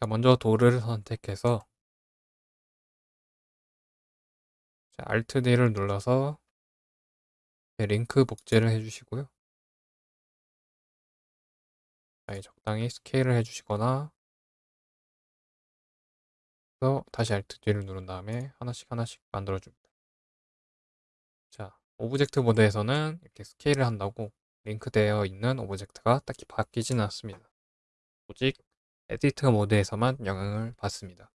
자, 먼저 돌을 선택해서 자, Alt D를 눌러서 링크 복제를 해주시고요. 자, 적당히 스케일을 해주시거나 그래서 다시 Alt D를 누른 다음에 하나씩 하나씩 만들어줍니다. 자, object mode에서는 이렇게 스케일을 한다고 링크되어 있는 object가 딱히 바뀌지는 않습니다. 오직 에디트 모드에서만 영향을 받습니다.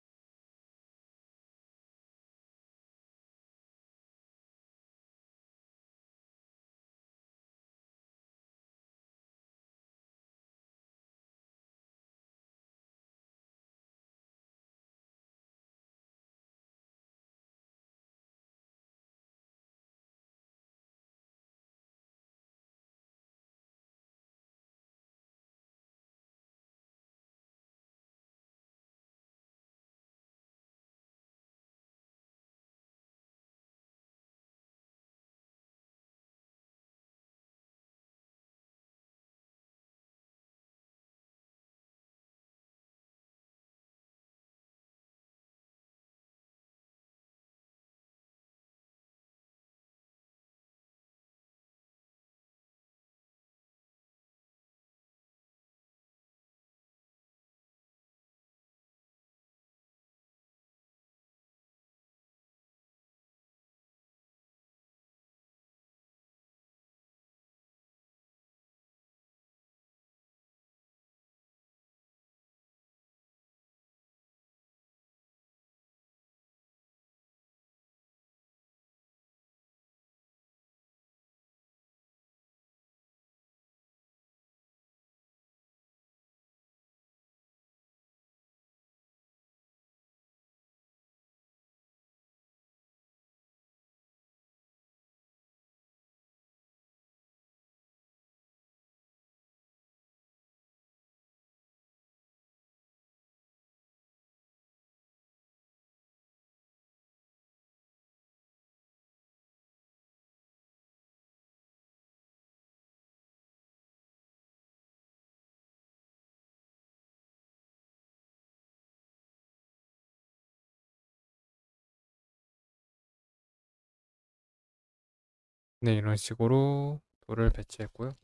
네, 이런 식으로 돌을 배치했고요.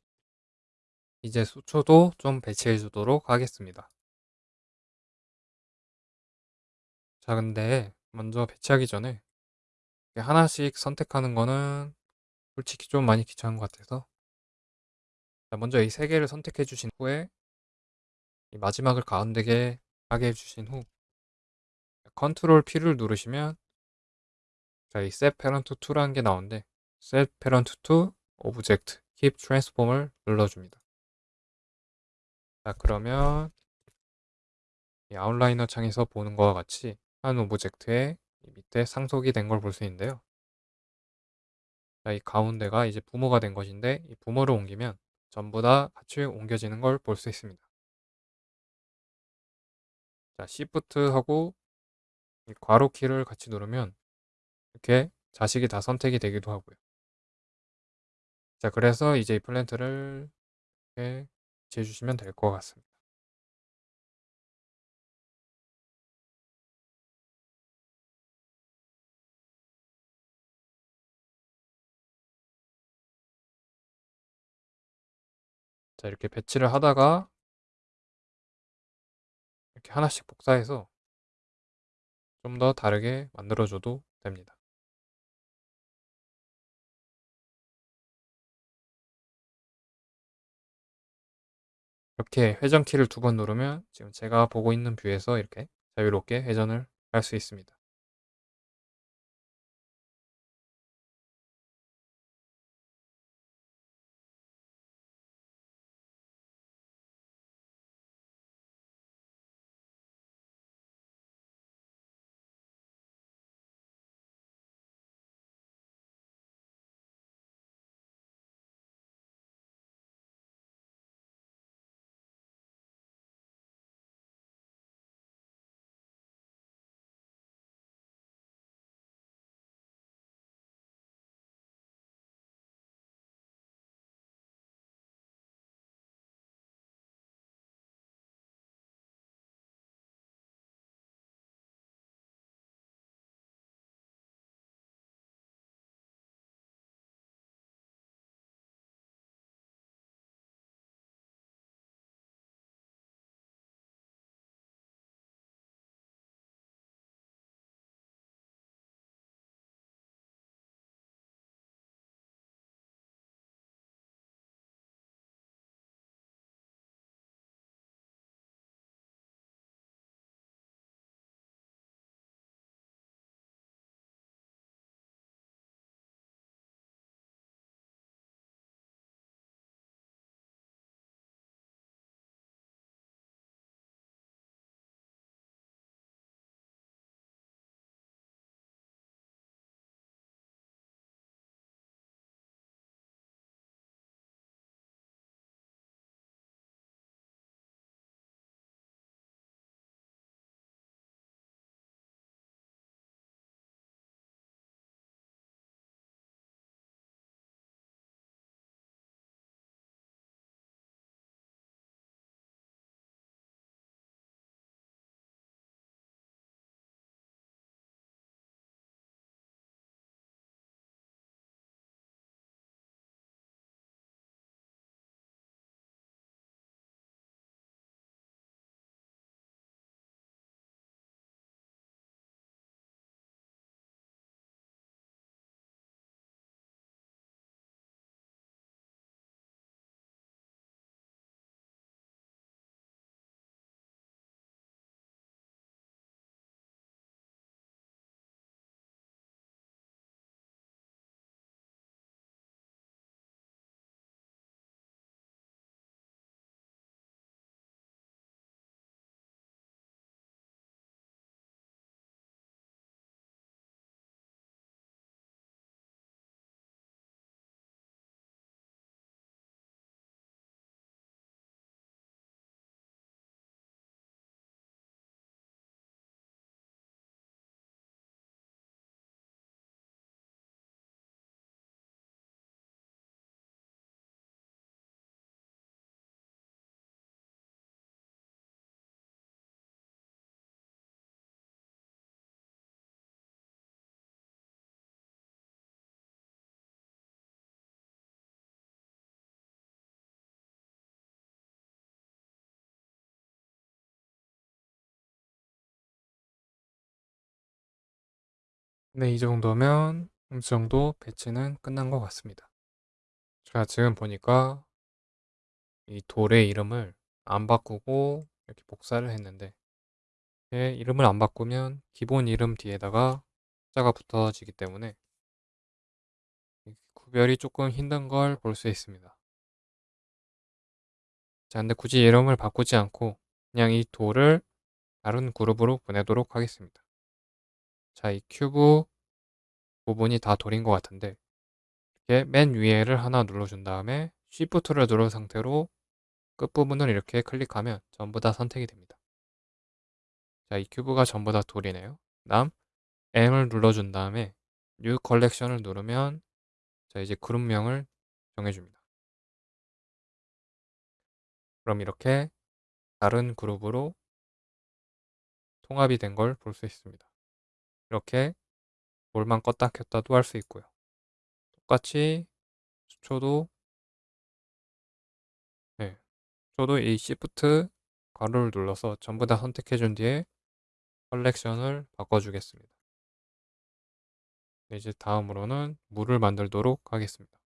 이제 수초도 좀 배치해 주도록 하겠습니다. 자, 근데 먼저 배치하기 전에 하나씩 선택하는 거는 솔직히 좀 많이 귀찮은 것 같아서 자, 먼저 이 세 개를 선택해 주신 후에 이 마지막을 가운데게 하게 해 주신 후 컨트롤 P를 누르시면 자, 이 Set Parent To라는 게 나오는데 Set Parent to Object Keep Transform을 눌러줍니다. 자, 그러면 이 outliner 창에서 보는 것과 같이 한 object에 밑에 상속이 된 걸 볼 수 있는데요. 자, 이 가운데가 이제 부모가 된 것인데 이 부모를 옮기면 전부 다 같이 옮겨지는 걸 볼 수 있습니다. 자, Shift하고 이 괄호 키를 같이 누르면 이렇게 자식이 다 선택이 되기도 하고요. 자, 그래서 이제 이 플랜트를 이렇게 지어주시면 될 것 같습니다. 자, 이렇게 배치를 하다가 이렇게 하나씩 복사해서 좀 더 다르게 만들어줘도 됩니다. 이렇게 회전키를 두 번 누르면 지금 제가 보고 있는 뷰에서 이렇게 자유롭게 회전을 할 수 있습니다. 네, 이 정도면 어느 정도 배치는 끝난 것 같습니다. 제가 지금 보니까 이 돌의 이름을 안 바꾸고 이렇게 복사를 했는데 예, 이름을 안 바꾸면 기본 이름 뒤에다가 숫자가 붙어지기 때문에 구별이 조금 힘든 걸 볼 수 있습니다. 자, 근데 굳이 이름을 바꾸지 않고 그냥 이 돌을 다른 그룹으로 보내도록 하겠습니다. 자, 이 큐브 부분이 다 돌인 것 같은데 이렇게 맨 위에를 하나 눌러준 다음에 Shift를 누른 상태로 끝부분을 이렇게 클릭하면 전부 다 선택이 됩니다. 자, 이 cube가 전부 다 돌이네요. 다음 M을 눌러준 다음에 New Collection을 누르면 자, 이제 그룹명을 정해줍니다. 그럼 이렇게 다른 그룹으로 통합이 된 걸 볼 수 있습니다. 이렇게 볼만 껐다 켰다도 할 수 있고요. 똑같이 수초도 네, 저도 이 Shift 가로를 눌러서 전부 다 선택해 준 뒤에 컬렉션을 바꿔주겠습니다. 네, 이제 다음으로는 물을 만들도록 하겠습니다.